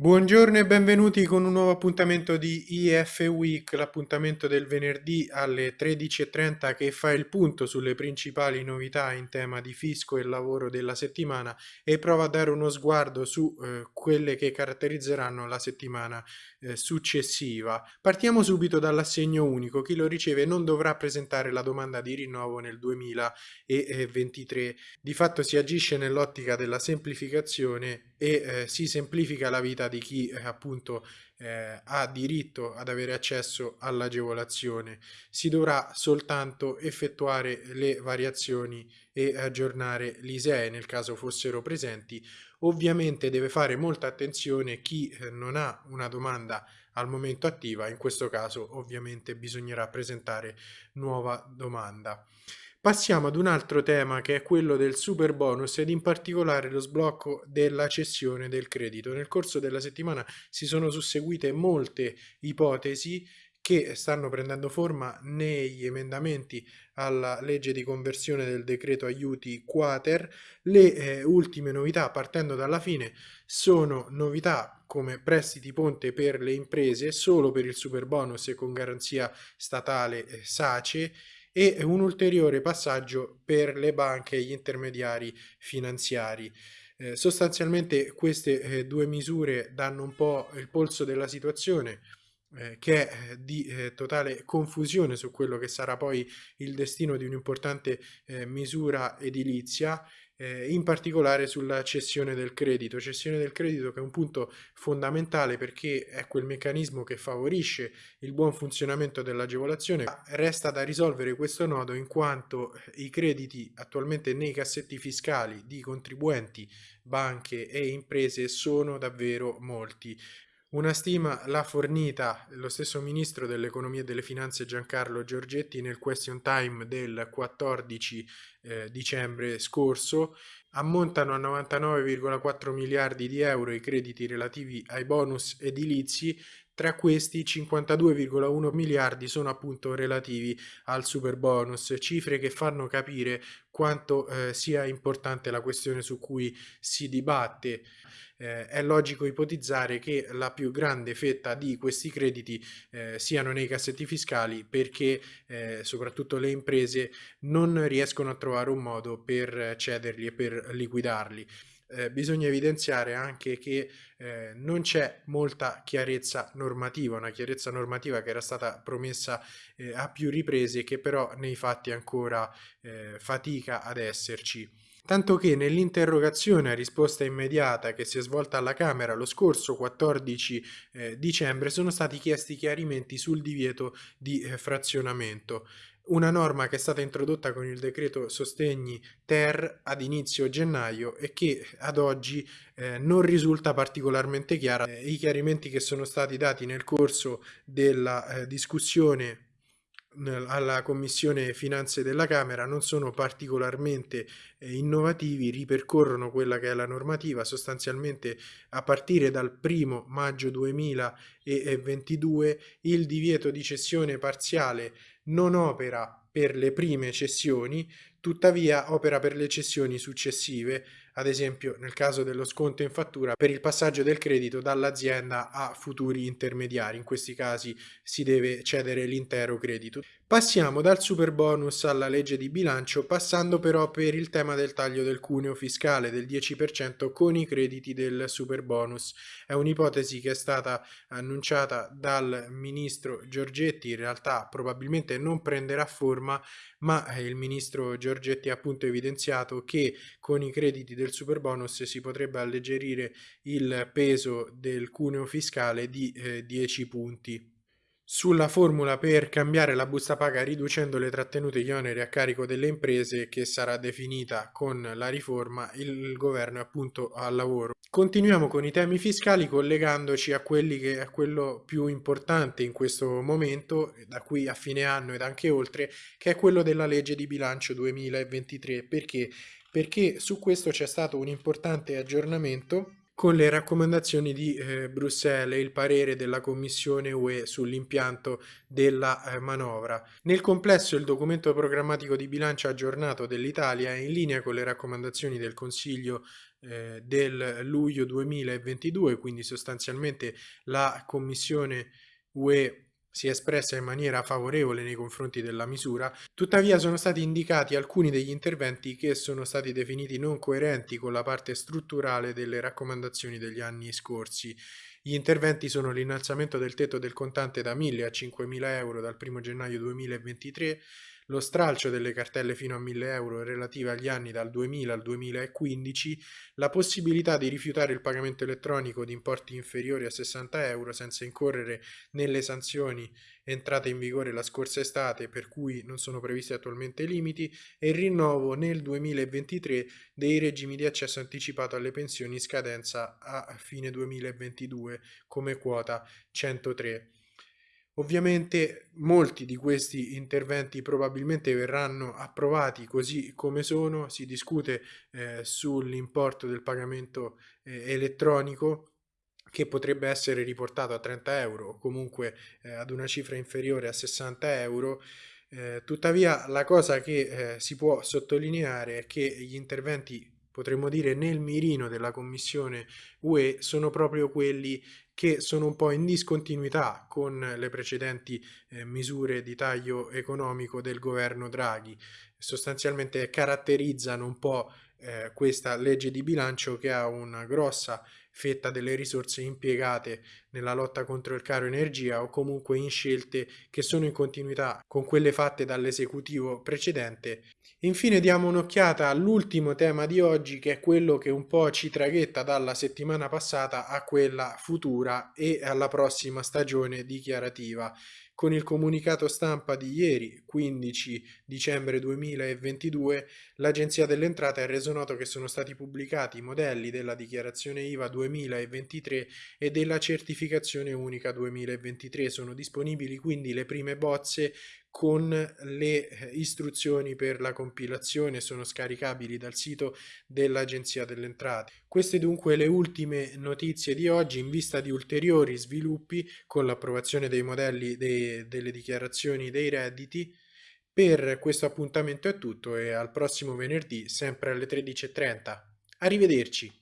Buongiorno e benvenuti con un nuovo appuntamento di IF Week, l'appuntamento del venerdì alle 13.30 che fa il punto sulle principali novità in tema di fisco e lavoro della settimana e prova a dare uno sguardo su eh, quelle che caratterizzeranno la settimana eh, successiva. Partiamo subito dall'assegno unico, chi lo riceve non dovrà presentare la domanda di rinnovo nel 2023. Di fatto si agisce nell'ottica della semplificazione e eh, si semplifica la vita di chi eh, appunto eh, ha diritto ad avere accesso all'agevolazione. Si dovrà soltanto effettuare le variazioni e aggiornare l'ISEE nel caso fossero presenti. Ovviamente deve fare molta attenzione chi eh, non ha una domanda al momento attiva, in questo caso ovviamente bisognerà presentare nuova domanda. Passiamo ad un altro tema che è quello del super bonus ed in particolare lo sblocco della cessione del credito. Nel corso della settimana si sono susseguite molte ipotesi che stanno prendendo forma negli emendamenti alla legge di conversione del decreto aiuti quater. Le eh, ultime novità, partendo dalla fine, sono novità come prestiti ponte per le imprese solo per il super bonus e con garanzia statale eh, SACE e un ulteriore passaggio per le banche e gli intermediari finanziari. Eh, sostanzialmente queste eh, due misure danno un po' il polso della situazione eh, che è di eh, totale confusione su quello che sarà poi il destino di un'importante eh, misura edilizia eh, in particolare sulla cessione del credito. Cessione del credito che è un punto fondamentale perché è quel meccanismo che favorisce il buon funzionamento dell'agevolazione. Resta da risolvere questo nodo in quanto i crediti attualmente nei cassetti fiscali di contribuenti, banche e imprese sono davvero molti. Una stima l'ha fornita lo stesso ministro dell'economia e delle finanze Giancarlo Giorgetti nel question time del 14 eh, dicembre scorso. Ammontano a 99,4 miliardi di euro i crediti relativi ai bonus edilizi, tra questi 52,1 miliardi sono appunto relativi al super bonus, cifre che fanno capire quanto eh, sia importante la questione su cui si dibatte eh, è logico ipotizzare che la più grande fetta di questi crediti eh, siano nei cassetti fiscali perché eh, soprattutto le imprese non riescono a trovare un modo per cederli e per liquidarli. Eh, bisogna evidenziare anche che eh, non c'è molta chiarezza normativa, una chiarezza normativa che era stata promessa eh, a più riprese che però nei fatti ancora eh, fatica ad esserci tanto che nell'interrogazione a risposta immediata che si è svolta alla Camera lo scorso 14 eh, dicembre sono stati chiesti chiarimenti sul divieto di eh, frazionamento una norma che è stata introdotta con il decreto sostegni ter ad inizio gennaio e che ad oggi eh, non risulta particolarmente chiara. Eh, I chiarimenti che sono stati dati nel corso della eh, discussione alla Commissione Finanze della Camera non sono particolarmente eh, innovativi, ripercorrono quella che è la normativa, sostanzialmente a partire dal 1 maggio 2022 il divieto di cessione parziale non opera per le prime cessioni, tuttavia opera per le cessioni successive, ad esempio nel caso dello sconto in fattura per il passaggio del credito dall'azienda a futuri intermediari, in questi casi si deve cedere l'intero credito. Passiamo dal super bonus alla legge di bilancio, passando però per il tema del taglio del cuneo fiscale del 10% con i crediti del super bonus. È un'ipotesi che è stata annunciata dal ministro Giorgetti, in realtà probabilmente non prenderà forma, ma il ministro Giorgetti ha appunto evidenziato che con i crediti del super bonus si potrebbe alleggerire il peso del cuneo fiscale di eh, 10 punti sulla formula per cambiare la busta paga riducendo le trattenute gli oneri a carico delle imprese che sarà definita con la riforma il governo è appunto al lavoro. Continuiamo con i temi fiscali collegandoci a quelli che è quello più importante in questo momento da qui a fine anno ed anche oltre che è quello della legge di bilancio 2023 perché perché su questo c'è stato un importante aggiornamento con le raccomandazioni di eh, Bruxelles e il parere della Commissione UE sull'impianto della eh, manovra. Nel complesso il documento programmatico di bilancio aggiornato dell'Italia è in linea con le raccomandazioni del Consiglio eh, del luglio 2022, quindi sostanzialmente la Commissione UE si è espressa in maniera favorevole nei confronti della misura, tuttavia sono stati indicati alcuni degli interventi che sono stati definiti non coerenti con la parte strutturale delle raccomandazioni degli anni scorsi. Gli interventi sono l'innalzamento del tetto del contante da 1.000 a 5.000 euro dal 1 gennaio 2023, lo stralcio delle cartelle fino a 1000 euro relative agli anni dal 2000 al 2015, la possibilità di rifiutare il pagamento elettronico di importi inferiori a 60 euro senza incorrere nelle sanzioni entrate in vigore la scorsa estate per cui non sono previsti attualmente limiti e il rinnovo nel 2023 dei regimi di accesso anticipato alle pensioni in scadenza a fine 2022 come quota 103. Ovviamente molti di questi interventi probabilmente verranno approvati così come sono, si discute eh, sull'importo del pagamento eh, elettronico che potrebbe essere riportato a 30 euro o comunque eh, ad una cifra inferiore a 60 euro. Eh, tuttavia la cosa che eh, si può sottolineare è che gli interventi potremmo dire nel mirino della Commissione UE sono proprio quelli che sono un po' in discontinuità con le precedenti eh, misure di taglio economico del governo Draghi. Sostanzialmente caratterizzano un po' eh, questa legge di bilancio che ha una grossa fetta delle risorse impiegate nella lotta contro il caro energia o comunque in scelte che sono in continuità con quelle fatte dall'esecutivo precedente. Infine diamo un'occhiata all'ultimo tema di oggi che è quello che un po' ci traghetta dalla settimana passata a quella futura e alla prossima stagione dichiarativa con il comunicato stampa di ieri, 15 dicembre 2022, l'Agenzia delle Entrate ha reso noto che sono stati pubblicati i modelli della dichiarazione IVA 2023 e della certificazione unica 2023. Sono disponibili quindi le prime bozze con le eh, istruzioni per la compilazione sono scaricabili dal sito dell'Agenzia delle Entrate. Queste dunque le ultime notizie di oggi in vista di ulteriori sviluppi con l'approvazione dei modelli dei, delle dichiarazioni dei redditi. Per questo appuntamento è tutto e al prossimo venerdì sempre alle 13.30. Arrivederci!